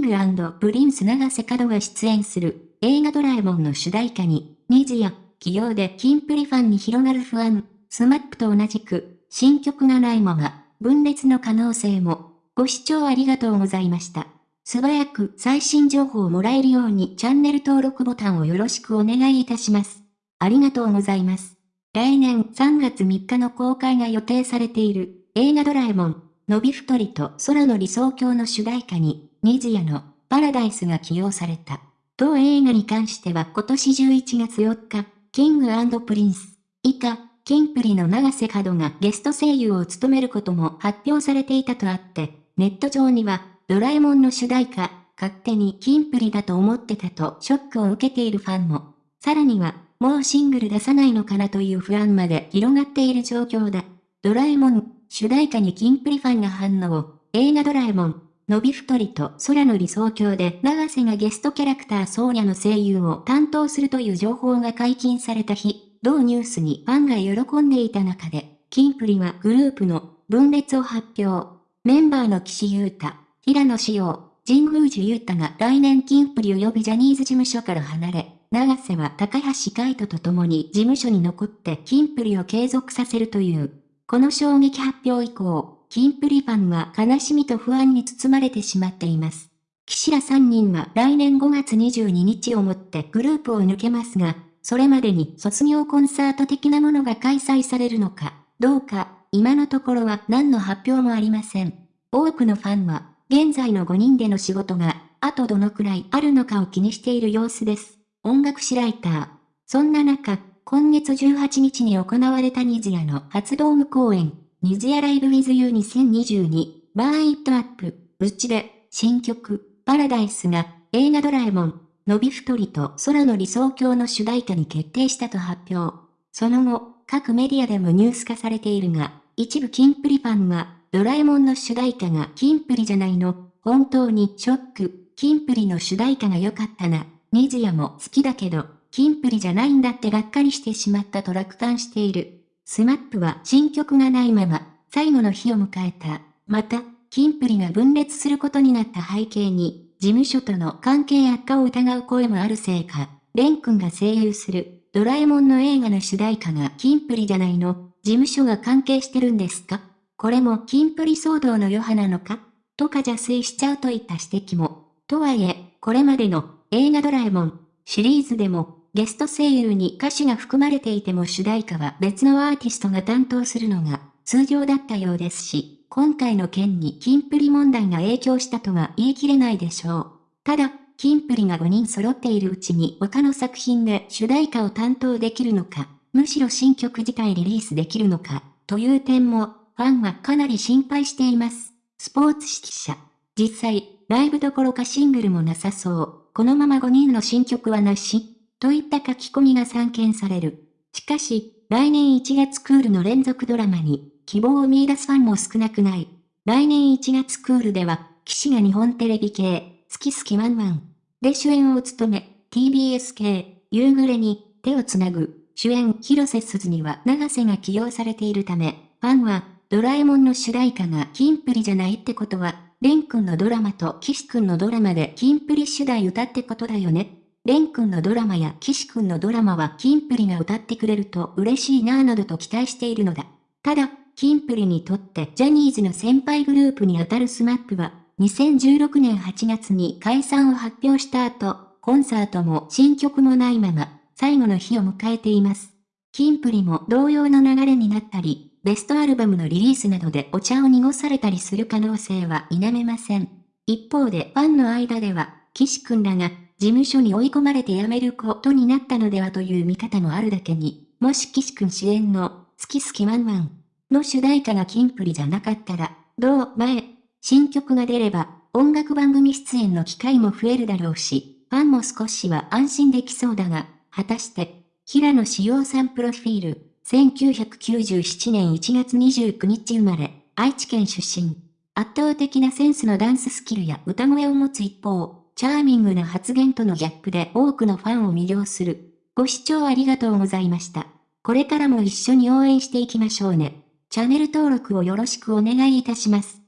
ングプリンス永瀬角が出演する映画ドラえもんの主題歌に、 NiziU起用でキンプリファンに広がる不安、スマップと同じく、新曲がないまま、分裂の可能性も。ご視聴ありがとうございました。素早く最新情報をもらえるようにチャンネル登録ボタンをよろしくお願いいたします。ありがとうございます。来年3月3日の公開が予定されている映画ドラえもん、のび太と空の理想郷の主題歌に、 NiziU のパラダイスが起用された。同映画に関しては今年11月4日、キングプリンス、以下、キンプリの永瀬角がゲスト声優を務めることも発表されていたとあって、ネット上には、ドラえもんの主題歌、勝手にキンプリだと思ってたとショックを受けているファンも。さらには、もうシングル出さないのかなという不安まで広がっている状況だ。ドラえもん、主題歌にキンプリファンが反応。映画ドラえもん、のび太りと空の理想郷で長瀬がゲストキャラクターソーニャの声優を担当するという情報が解禁された日、同ニュースにファンが喜んでいた中で、キンプリはグループの分裂を発表。メンバーの岸優太、平野志陽、神宮寺優太が来年キンプリ及びジャニーズ事務所から離れ、長瀬は高橋海人と共に事務所に残ってキンプリを継続させるという。この衝撃発表以降、キンプリファンは悲しみと不安に包まれてしまっています。岸ら3人は来年5月22日をもってグループを抜けますが、それまでに卒業コンサート的なものが開催されるのか、どうか、今のところは何の発表もありません。多くのファンは、現在の5人での仕事が、あとどのくらいあるのかを気にしている様子です。音楽誌ライター。そんな中、今月18日に行われた NiziUの初ドーム公演、 NiziU Live with U 2022、Burn it Up、内で、新曲、パラダイスが、映画ドラえもん、のび太と空の理想郷の主題歌に決定したと発表。その後、各メディアでもニュース化されているが、一部キンプリファンは、ドラえもんの主題歌がキンプリじゃないの、本当にショック、キンプリの主題歌が良かったな。NiziUも好きだけど、キンプリじゃないんだってがっかりしてしまったと落胆している。スマップは新曲がないまま、最後の日を迎えた。また、キンプリが分裂することになった背景に、事務所との関係悪化を疑う声もあるせいか、レン君が声優する、ドラえもんの映画の主題歌がキンプリじゃないの、事務所が関係してるんですか？これもキンプリ騒動の余波なのか？とか邪推しちゃうといった指摘も。とはいえ、これまでの映画ドラえもんシリーズでもゲスト声優に歌手が含まれていても主題歌は別のアーティストが担当するのが通常だったようですし、今回の件にキンプリ問題が影響したとは言い切れないでしょう。ただ、キンプリが5人揃っているうちに他の作品で主題歌を担当できるのか、むしろ新曲自体リリースできるのか、という点も、ファンはかなり心配しています。スポーツ指揮者。実際、ライブどころかシングルもなさそう。このまま5人の新曲はなしといった書き込みが散見される。しかし、来年1月クールの連続ドラマに、希望を見出すファンも少なくない。来年1月クールでは、騎士が日本テレビ系、好き好きワンワン。で主演を務め、TBS 系、夕暮れに、手をつなぐ、主演広瀬すずには長瀬が起用されているため、ファンは、ドラえもんの主題歌がキンプリじゃないってことは、レン君のドラマとキシ君のドラマでキンプリ主題歌ってことだよね。レン君のドラマやキシ君のドラマはキンプリが歌ってくれると嬉しいなぁなどと期待しているのだ。ただ、キンプリにとってジャニーズの先輩グループにあたるスマップは、2016年8月に解散を発表した後、コンサートも新曲もないまま、最後の日を迎えています。キンプリも同様の流れになったり、ベストアルバムのリリースなどでお茶を濁されたりする可能性は否めません。一方でファンの間では、岸くんらが事務所に追い込まれて辞めることになったのではという見方もあるだけに、もし岸くん主演の、好き好きワンワンの主題歌がキンプリじゃなかったら、どう前、新曲が出れば、音楽番組出演の機会も増えるだろうし、ファンも少しは安心できそうだが、果たして、平野志陽さんプロフィール、1997年1月29日生まれ、愛知県出身。圧倒的なセンスのダンススキルや歌声を持つ一方、チャーミングな発言とのギャップで多くのファンを魅了する。ご視聴ありがとうございました。これからも一緒に応援していきましょうね。チャンネル登録をよろしくお願いいたします。